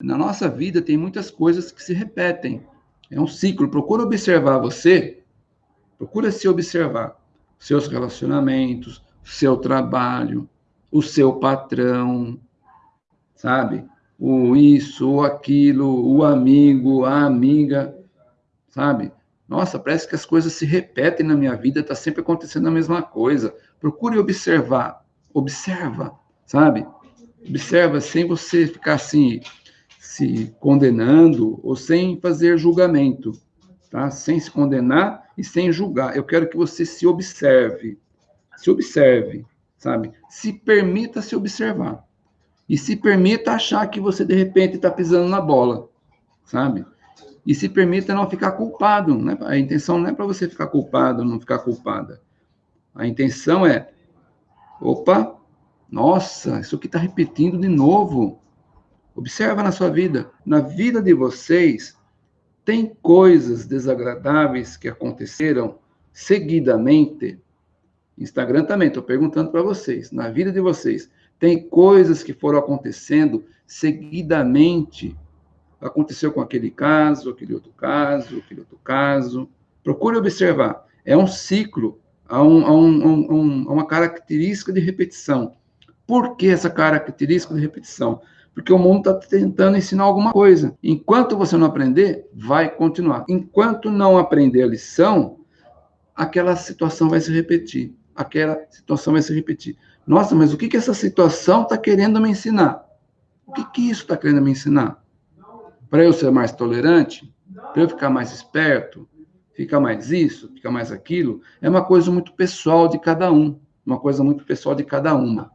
Na nossa vida tem muitas coisas que se repetem. É um ciclo. Procura observar você, procura se observar. Seus relacionamentos, seu trabalho, o seu patrão, sabe? O isso, o aquilo, o amigo, a amiga, sabe? Nossa, parece que as coisas se repetem na minha vida, está sempre acontecendo a mesma coisa. Procure observar, observa, sabe? Observa sem você ficar assim, se condenando ou sem fazer julgamento, tá? Sem se condenar e sem julgar. Eu quero que você se observe, se observe, sabe? Se permita se observar e se permita achar que você de repente está pisando na bola, sabe? E se permita não ficar culpado. Né? A intenção não é para você ficar culpado, não ficar culpada. A intenção é, opa, nossa, isso aqui está repetindo de novo. Observa na sua vida. Na vida de vocês, tem coisas desagradáveis que aconteceram seguidamente. Instagram também, estou perguntando para vocês. Na vida de vocês, tem coisas que foram acontecendo seguidamente. Aconteceu com aquele caso, aquele outro caso, aquele outro caso. Procure observar. É um ciclo, há, um, há, um, um, uma característica de repetição. Por que essa característica de repetição? Porque o mundo está tentando ensinar alguma coisa. Enquanto você não aprender, vai continuar. Enquanto não aprender a lição, aquela situação vai se repetir. Aquela situação vai se repetir. Nossa, mas o que, que essa situação está querendo me ensinar? O que, que isso está querendo me ensinar? Para eu ser mais tolerante? Para eu ficar mais esperto? Ficar mais isso? Ficar mais aquilo? É uma coisa muito pessoal de cada um. Uma coisa muito pessoal de cada uma.